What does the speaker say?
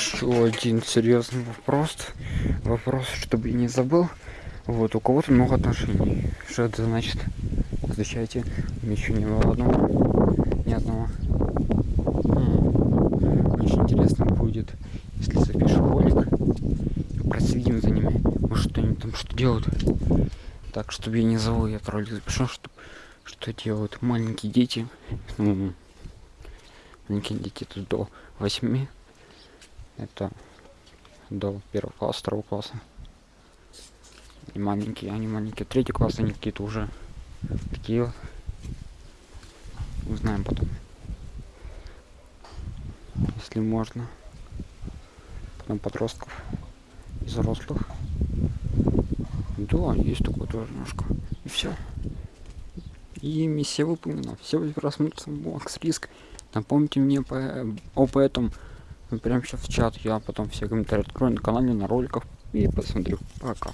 еще один серьезный вопрос. Вопрос, чтобы я не забыл. Вот, у кого-то много отношений. Что это значит? Отвечайте. Еще не было одного. Ни одного. М, Очень интересно будет, если запишу ролик. Проследим за ними. Может, они там что делают. Так, чтобы я не забыл, я этот ролик запишу, что, что делают маленькие дети. Ну, маленькие дети тут до 8 это до первого класса, второго класса. И маленькие, они маленькие. Третий класс, они какие-то уже такие. Узнаем потом. Если можно. Потом подростков и взрослых. Да, есть такое тоже немножко. И все. И миссия выполнена. Все просмотрится Макс Риск. Напомните мне по, об этом прямо сейчас в чат. Я потом все комментарии открою на канале, на роликах и посмотрю. Пока.